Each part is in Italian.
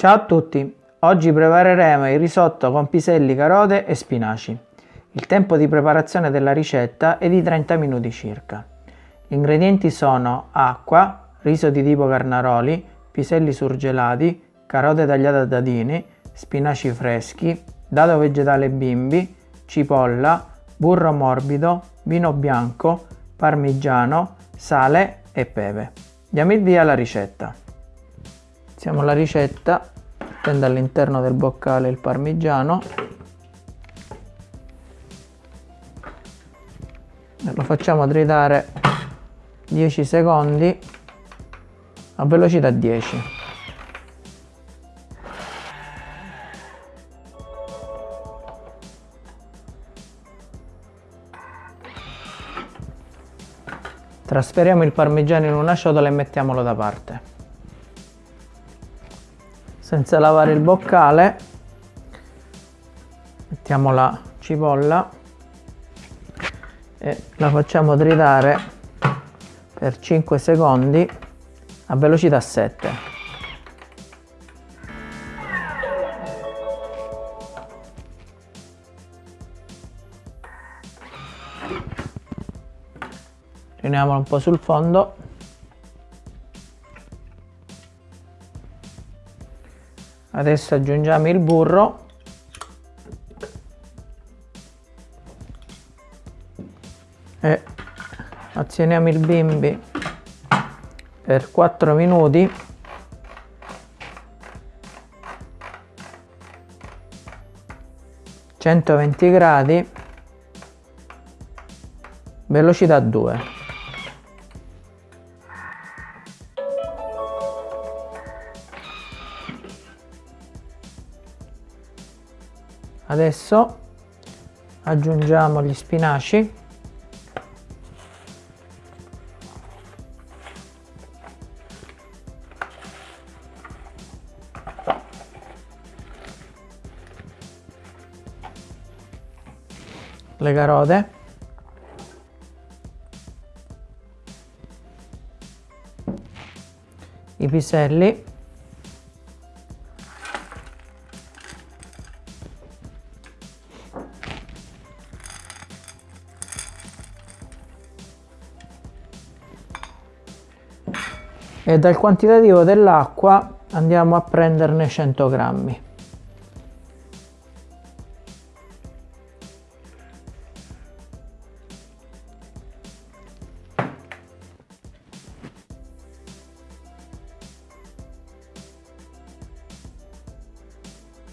Ciao a tutti, oggi prepareremo il risotto con piselli, carote e spinaci. Il tempo di preparazione della ricetta è di 30 minuti circa. Gli ingredienti sono acqua, riso di tipo carnaroli, piselli surgelati, carote tagliate a dadini, spinaci freschi, dado vegetale bimbi, cipolla, burro morbido, vino bianco, parmigiano, sale e pepe. Diamo il via alla ricetta. Iniziamo la ricetta mettendo all'interno del boccale il parmigiano e lo facciamo tritare 10 secondi a velocità 10 Trasferiamo il parmigiano in una ciotola e mettiamolo da parte. Senza lavare il boccale mettiamo la cipolla e la facciamo tritare per 5 secondi a velocità 7. riuniamolo un po' sul fondo adesso aggiungiamo il burro. E azioniamo il bimbi per 4 minuti. gradi velocità 2 adesso aggiungiamo gli spinaci. Le carote i piselli e dal quantitativo dell'acqua andiamo a prenderne 100 grammi.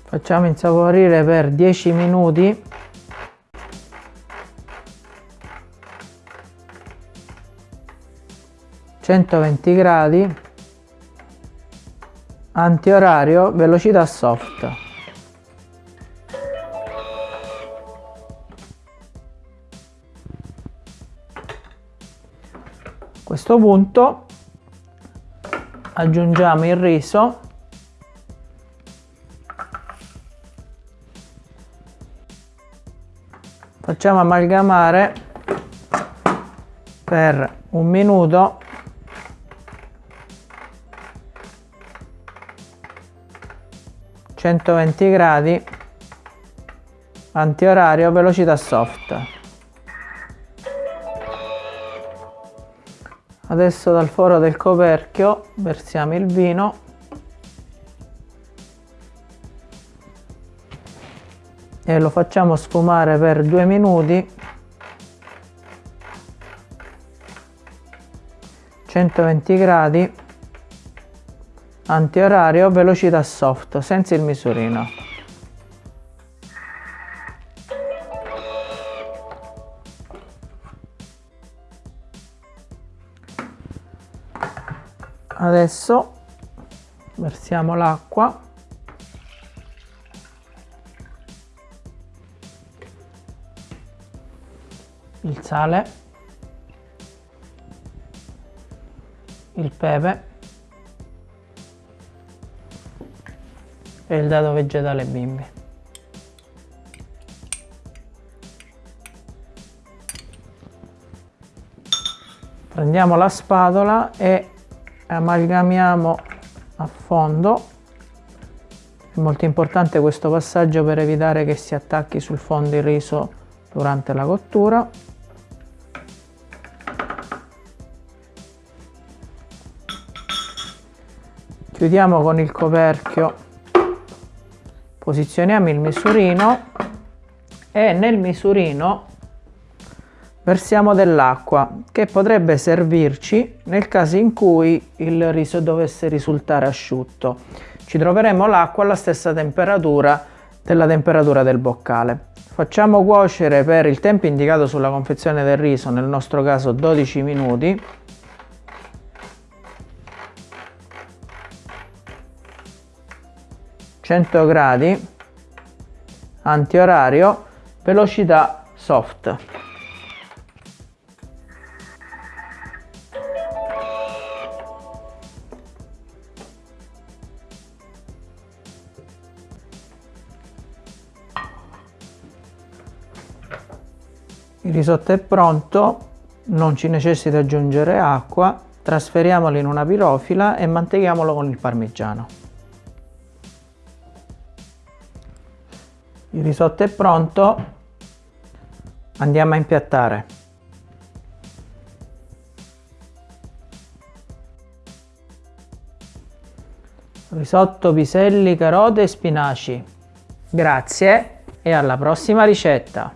Facciamo insaporire per 10 minuti 120 gradi antiorario velocità soft. A questo punto aggiungiamo il riso. Facciamo amalgamare per un minuto 120 gradi antiorario velocità soft. Adesso dal foro del coperchio versiamo il vino. E lo facciamo sfumare per due minuti. 120 gradi antiorario velocità soft senza il misurino. Adesso versiamo l'acqua. Il sale. Il pepe e il dado vegetale bimbi. Prendiamo la spatola e amalgamiamo a fondo È molto importante questo passaggio per evitare che si attacchi sul fondo il riso durante la cottura. Chiudiamo con il coperchio, posizioniamo il misurino e nel misurino versiamo dell'acqua che potrebbe servirci nel caso in cui il riso dovesse risultare asciutto. Ci troveremo l'acqua alla stessa temperatura della temperatura del boccale. Facciamo cuocere per il tempo indicato sulla confezione del riso, nel nostro caso 12 minuti. «100 gradi antiorario velocità soft Il risotto è pronto, non ci necessita aggiungere acqua, trasferiamolo in una pirofila e manteghiamolo con il parmigiano. Il risotto è pronto, andiamo a impiattare. Risotto, piselli, carote e spinaci. Grazie e alla prossima ricetta!